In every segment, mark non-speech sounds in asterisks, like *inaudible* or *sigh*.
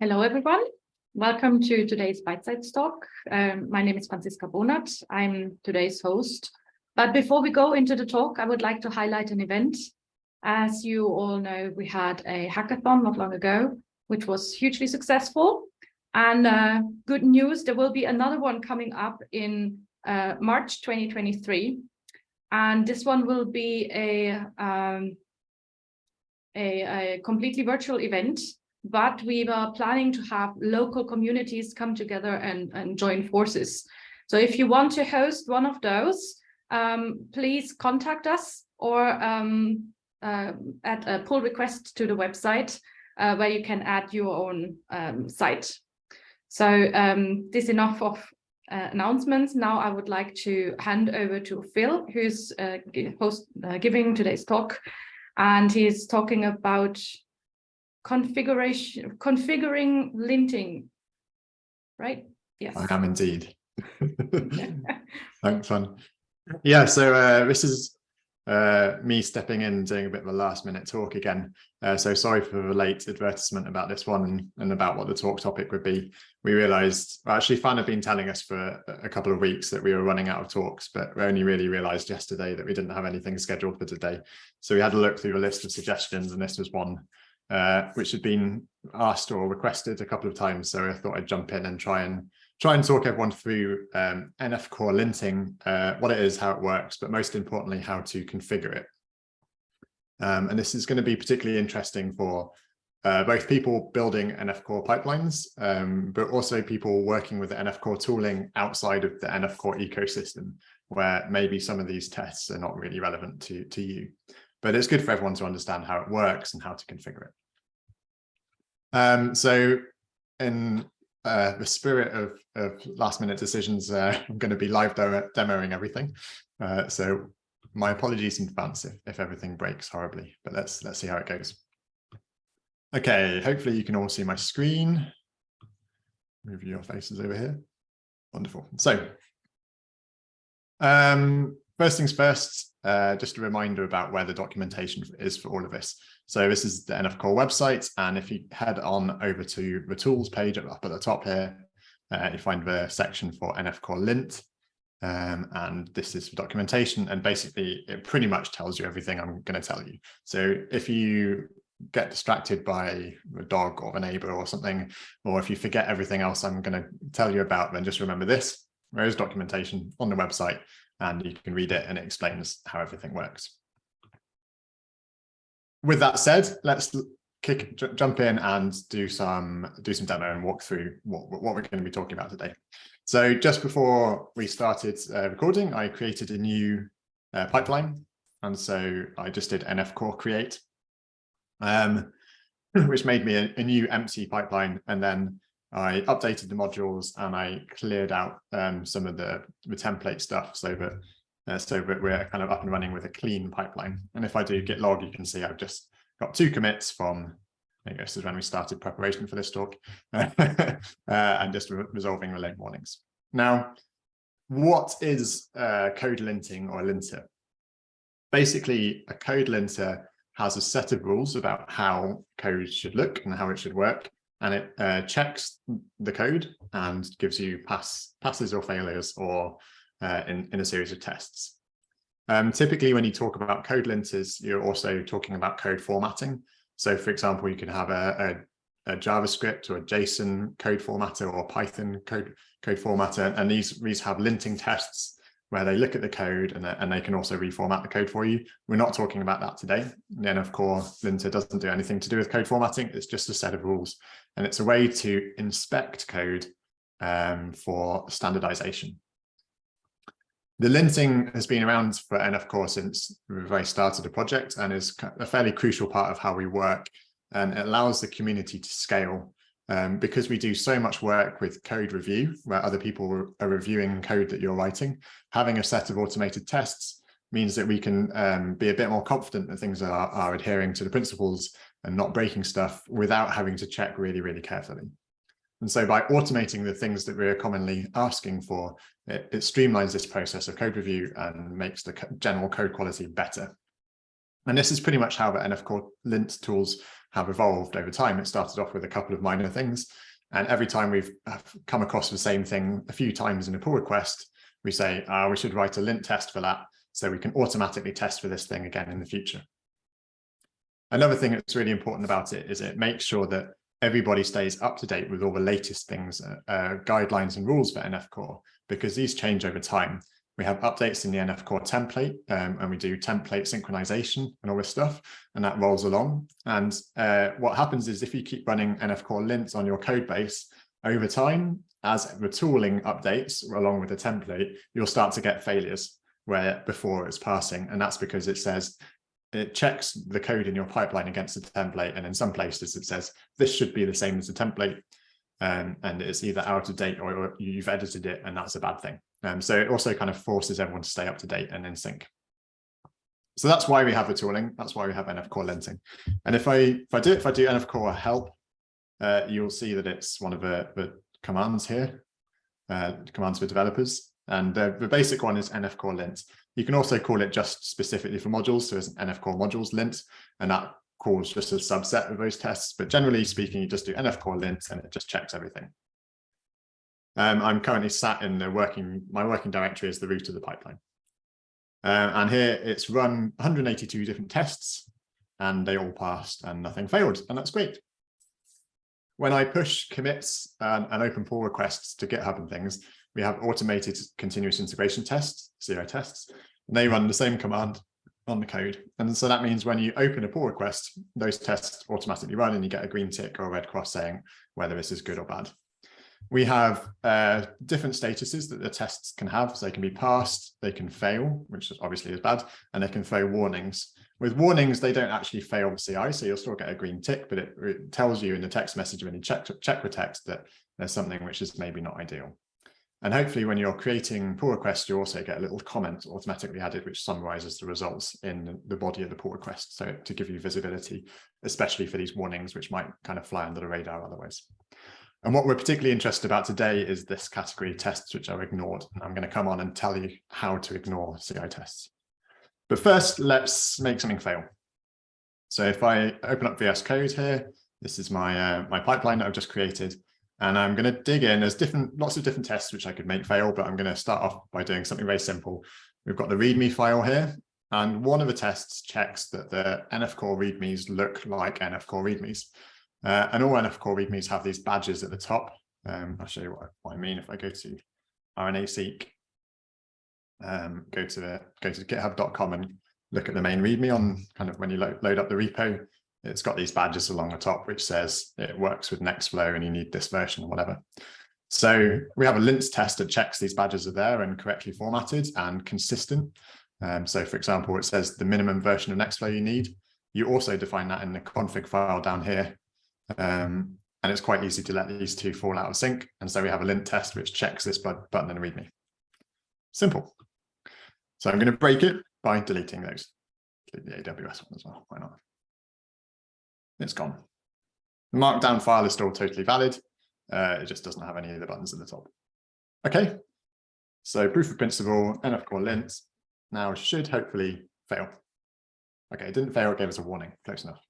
Hello, everyone. Welcome to today's Bite Size talk. Um, my name is Franziska Bonath. I'm today's host. But before we go into the talk, I would like to highlight an event. As you all know, we had a hackathon not long ago, which was hugely successful. And uh, good news, there will be another one coming up in uh, March 2023. And this one will be a, um, a, a completely virtual event but we were planning to have local communities come together and, and join forces. So if you want to host one of those, um, please contact us or um, uh, add a pull request to the website uh, where you can add your own um, site. So um, this enough of uh, announcements. Now I would like to hand over to Phil, who's uh, host, uh, giving today's talk, and he's talking about configuration, configuring linting, right? Yes. I am indeed. *laughs* Thanks, Fran. Yeah, so uh, this is uh, me stepping in doing a bit of a last minute talk again. Uh, so sorry for the late advertisement about this one and, and about what the talk topic would be. We realized, well, actually Fran had been telling us for a couple of weeks that we were running out of talks, but we only really realized yesterday that we didn't have anything scheduled for today. So we had a look through the list of suggestions and this was one uh, which had been asked or requested a couple of times. So I thought I'd jump in and try and try and talk everyone through um, NF core linting, uh, what it is, how it works, but most importantly, how to configure it. Um, and this is going to be particularly interesting for uh, both people building NF core pipelines, um, but also people working with the NF core tooling outside of the NF core ecosystem, where maybe some of these tests are not really relevant to, to you. But it's good for everyone to understand how it works and how to configure it. Um, so in uh, the spirit of, of last minute decisions, uh, *laughs* I'm going to be live demoing everything. Uh, so my apologies in advance if, if everything breaks horribly, but let's let's see how it goes. Okay, hopefully you can all see my screen. Move your faces over here. Wonderful. So um, first things first, uh, just a reminder about where the documentation is for all of this. So this is the NF Core website, and if you head on over to the tools page up at the top here, uh, you find the section for NF Core lint, um, and this is the documentation, and basically it pretty much tells you everything I'm going to tell you. So if you get distracted by a dog or a neighbor or something, or if you forget everything else I'm going to tell you about, then just remember this. There is documentation on the website, and you can read it, and it explains how everything works with that said, let's kick jump in and do some do some demo and walk through what, what we're going to be talking about today. So just before we started uh, recording, I created a new uh, pipeline. And so I just did NF core create, um, *clears throat* which made me a, a, new empty pipeline. And then I updated the modules and I cleared out um, some of the, the template stuff so that uh, so that we're kind of up and running with a clean pipeline. And if I do git log, you can see I've just got two commits from, I guess this is when we started preparation for this talk, *laughs* uh, and just re resolving the late warnings. Now, what is uh, code linting or a linter? Basically, a code linter has a set of rules about how code should look and how it should work. And it uh, checks the code and gives you pass passes or failures or uh, in, in a series of tests. Um, typically, when you talk about code linters, you're also talking about code formatting. So, for example, you can have a, a, a JavaScript or a JSON code formatter or Python code code formatter, and these these have linting tests where they look at the code and, and they can also reformat the code for you. We're not talking about that today. Then of course, linter doesn't do anything to do with code formatting. It's just a set of rules, and it's a way to inspect code um, for standardization. The linting has been around for NF Core since we very started the project and is a fairly crucial part of how we work and it allows the community to scale um, because we do so much work with code review where other people are reviewing code that you're writing. Having a set of automated tests means that we can um, be a bit more confident that things are, are adhering to the principles and not breaking stuff without having to check really, really carefully. And so by automating the things that we're commonly asking for, it, it streamlines this process of code review and makes the general code quality better. And this is pretty much how the NF Core lint tools have evolved over time. It started off with a couple of minor things. And every time we've come across the same thing a few times in a pull request, we say, uh, we should write a lint test for that so we can automatically test for this thing again in the future. Another thing that's really important about it is it makes sure that everybody stays up to date with all the latest things, uh, uh, guidelines and rules for NF Core, because these change over time. We have updates in the NF Core template, um, and we do template synchronization and all this stuff, and that rolls along. And uh, what happens is if you keep running NF Core lints on your code base over time, as the tooling updates along with the template, you'll start to get failures where before it's passing. And that's because it says it checks the code in your pipeline against the template. And in some places it says this should be the same as the template. Um, and it's either out of date or, or, you've edited it and that's a bad thing. Um, so it also kind of forces everyone to stay up to date and in sync. So that's why we have the tooling. That's why we have NF Core linting. And if I if I do if I do NF Core help, uh, you'll see that it's one of the, the commands here, uh, commands for developers. And the, the basic one is NF Core lint. You can also call it just specifically for modules. So it's an NF Core modules lint, and that calls just a subset of those tests. But generally speaking, you just do NF Core lint and it just checks everything. Um, I'm currently sat in the working, my working directory is the root of the pipeline. Uh, and here it's run 182 different tests and they all passed and nothing failed. And that's great. When I push commits and, and open pull requests to GitHub and things, we have automated continuous integration tests, CI tests, and they run the same command on the code. And so that means when you open a pull request, those tests automatically run and you get a green tick or a red cross saying whether this is good or bad. We have uh, different statuses that the tests can have. So they can be passed, they can fail, which obviously is bad, and they can throw warnings. With warnings, they don't actually fail the CI, so you'll still get a green tick, but it, it tells you in the text message when you check, check the text that there's something which is maybe not ideal. And hopefully when you're creating pull requests, you also get a little comment automatically added, which summarizes the results in the body of the pull request. So to give you visibility, especially for these warnings, which might kind of fly under the radar otherwise. And what we're particularly interested about today is this category tests, which are ignored. And I'm going to come on and tell you how to ignore CI tests. But first, let's make something fail. So if I open up VS Code here, this is my, uh, my pipeline that I've just created. And I'm going to dig in. There's different, lots of different tests which I could make fail, but I'm going to start off by doing something very simple. We've got the README file here, and one of the tests checks that the NF Core READMEs look like NF Core READMEs. Uh, and all NF Core READMEs have these badges at the top. Um, I'll show you what, what, I mean if I go to RNA-seq, um, go to the, go to github.com and look at the main README on kind of when you lo load up the repo, it's got these badges along the top, which says it works with Nextflow and you need this version or whatever. So we have a lint test that checks these badges are there and correctly formatted and consistent. Um, so for example, it says the minimum version of Nextflow you need. You also define that in the config file down here. Um, and it's quite easy to let these two fall out of sync. And so we have a lint test which checks this button and readme. Simple. So I'm going to break it by deleting those. Delete the AWS one as well. Why not? It's gone. The markdown file is still totally valid. Uh, it just doesn't have any of the buttons at the top. Okay, so proof of principle, NF core lint now should hopefully fail. Okay, it didn't fail, it gave us a warning, close enough.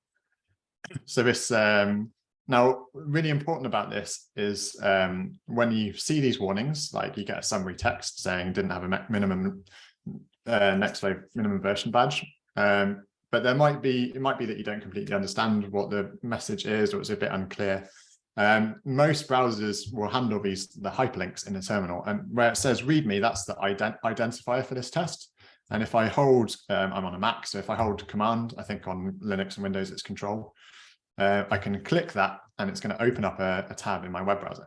*coughs* So this, um, now really important about this is um, when you see these warnings, like you get a summary text saying didn't have a minimum uh, Nextflow minimum version badge, um, but there might be, it might be that you don't completely understand what the message is or it's a bit unclear. Um, most browsers will handle these, the hyperlinks in the terminal and where it says read me, that's the ident identifier for this test. And if I hold, um, I'm on a Mac, so if I hold command, I think on Linux and Windows, it's control. Uh, I can click that and it's going to open up a, a tab in my web browser.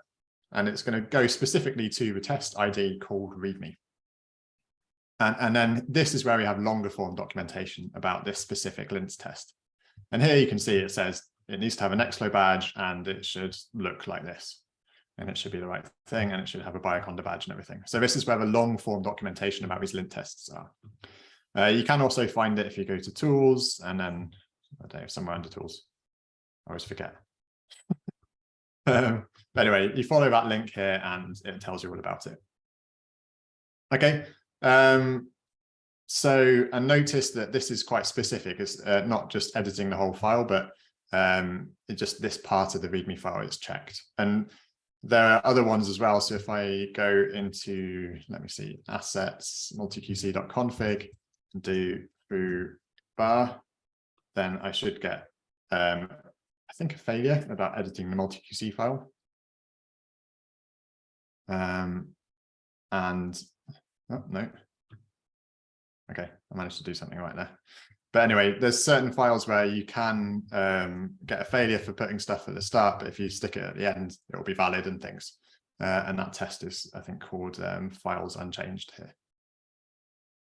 And it's going to go specifically to the test ID called readme. And, and then this is where we have longer form documentation about this specific lints test. And here you can see it says it needs to have an Nextflow badge and it should look like this. And it should be the right thing and it should have a Bioconda badge and everything. So this is where the long form documentation about these lint tests are. Uh, you can also find it if you go to tools and then I don't know, somewhere under tools. I always forget. *laughs* um, anyway, you follow that link here and it tells you all about it. Okay, um, so, and notice that this is quite specific. It's uh, not just editing the whole file, but um, just this part of the README file is checked. And there are other ones as well. So if I go into, let me see, assets, multiqc.config, do foo bar, then I should get, um, I think, a failure about editing the multiqc file. Um, and, oh, no. Okay, I managed to do something right there. But anyway, there's certain files where you can um, get a failure for putting stuff at the start, but if you stick it at the end, it will be valid and things. Uh, and that test is, I think, called um, files unchanged here.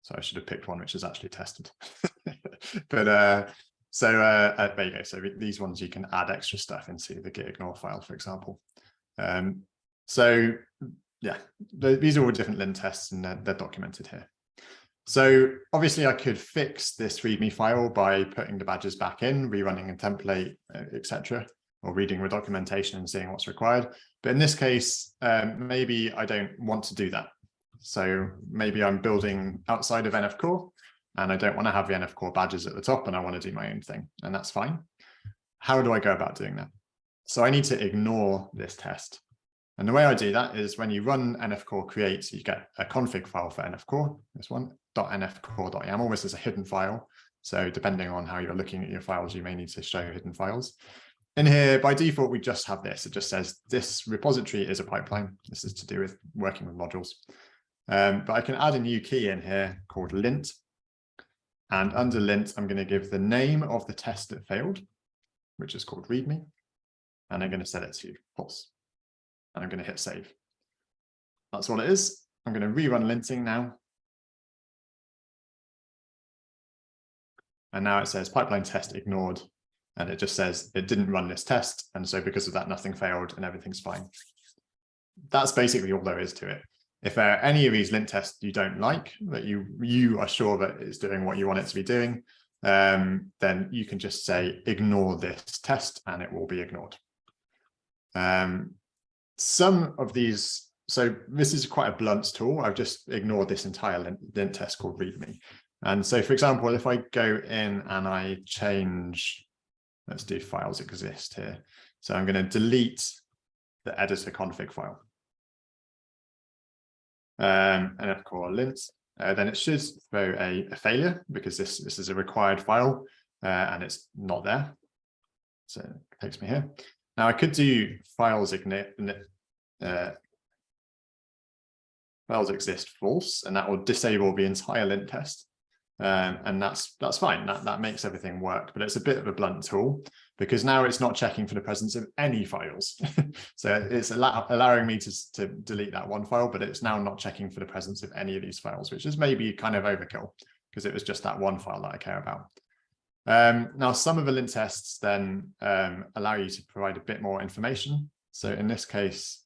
So I should have picked one which is actually tested. *laughs* but uh, so uh, uh, there you go. So these ones you can add extra stuff into the git ignore file, for example. Um, so yeah, the, these are all different lint tests and they're, they're documented here. So obviously I could fix this README file by putting the badges back in, rerunning a template, uh, etc., or reading the documentation and seeing what's required. But in this case, um, maybe I don't want to do that. So maybe I'm building outside of NF Core and I don't want to have the NF Core badges at the top and I want to do my own thing and that's fine. How do I go about doing that? So I need to ignore this test. And the way I do that is when you run NF Core create, you get a config file for NF Core, this one, .nfcore.yaml. This is a hidden file. So depending on how you're looking at your files, you may need to show hidden files. In here, by default, we just have this. It just says this repository is a pipeline. This is to do with working with modules. Um, but I can add a new key in here called lint. And under lint, I'm going to give the name of the test that failed, which is called readme. And I'm going to set it to false. And I'm going to hit save. That's all it is. I'm going to rerun linting now. And now it says pipeline test ignored. And it just says it didn't run this test. And so because of that, nothing failed and everything's fine. That's basically all there is to it. If there are any of these lint tests you don't like, that you, you are sure that it's doing what you want it to be doing, um, then you can just say ignore this test and it will be ignored. Um, some of these, so this is quite a blunt tool. I've just ignored this entire lint, test called readme. And so, for example, if I go in and I change, let's do files exist here. So I'm going to delete the editor config file. Um, and of course, lint, uh, then it should throw a, a, failure because this, this is a required file uh, and it's not there. So it takes me here. Now I could do files uh, files exist false, and that will disable the entire lint test. Um, and that's that's fine. That that makes everything work, but it's a bit of a blunt tool because now it's not checking for the presence of any files. *laughs* so it's allow, allowing me to to delete that one file, but it's now not checking for the presence of any of these files, which is maybe kind of overkill because it was just that one file that I care about. Um, now, some of the lint tests then um, allow you to provide a bit more information. So in this case,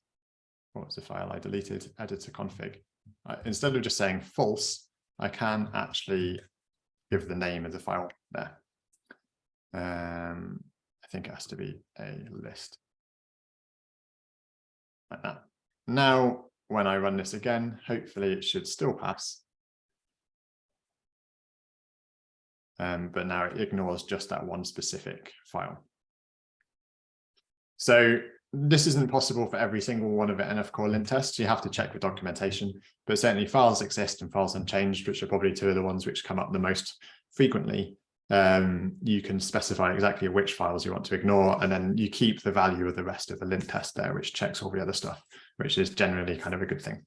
what was the file I deleted? Editor config. Uh, instead of just saying false, I can actually give the name of the file there. Um, I think it has to be a list like that. Now, when I run this again, hopefully it should still pass. Um, but now it ignores just that one specific file. So this isn't possible for every single one of the NF core lint tests. You have to check the documentation, but certainly files exist and files unchanged, which are probably two of the ones which come up the most frequently. Um, you can specify exactly which files you want to ignore, and then you keep the value of the rest of the lint test there, which checks all the other stuff, which is generally kind of a good thing.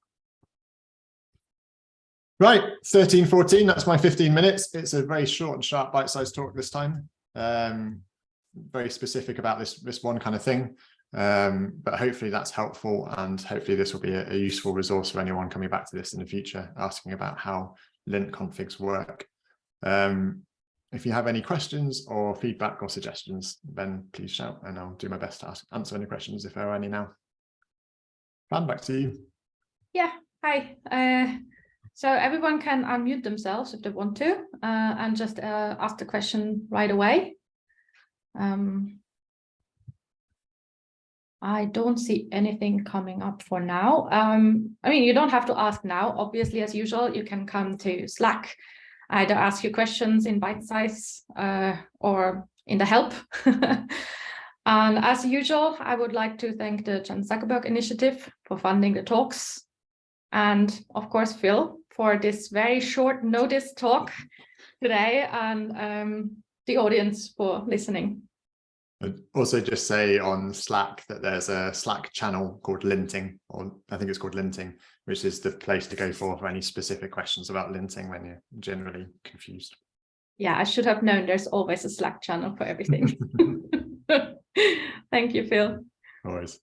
Right, 13, 14, that's my 15 minutes. It's a very short and sharp bite-sized talk this time. Um, very specific about this, this one kind of thing. Um, but hopefully that's helpful and hopefully this will be a, a, useful resource for anyone coming back to this in the future, asking about how lint configs work. Um, if you have any questions or feedback or suggestions, then please shout and I'll do my best to ask, answer any questions if there are any now. Fran, back to you. Yeah, hi. Uh, so everyone can unmute themselves if they want to uh, and just uh, ask the question right away. Um, I don't see anything coming up for now. Um, I mean, you don't have to ask now. Obviously, as usual, you can come to Slack either ask your questions in bite size uh, or in the help. *laughs* and as usual, I would like to thank the Chan Zuckerberg Initiative for funding the talks. And of course, Phil, for this very short notice talk today and um, the audience for listening. I'd also just say on Slack that there's a Slack channel called Linting, or I think it's called Linting, which is the place to go for for any specific questions about linting when you're generally confused. Yeah, I should have known there's always a Slack channel for everything. *laughs* *laughs* Thank you, Phil. Always.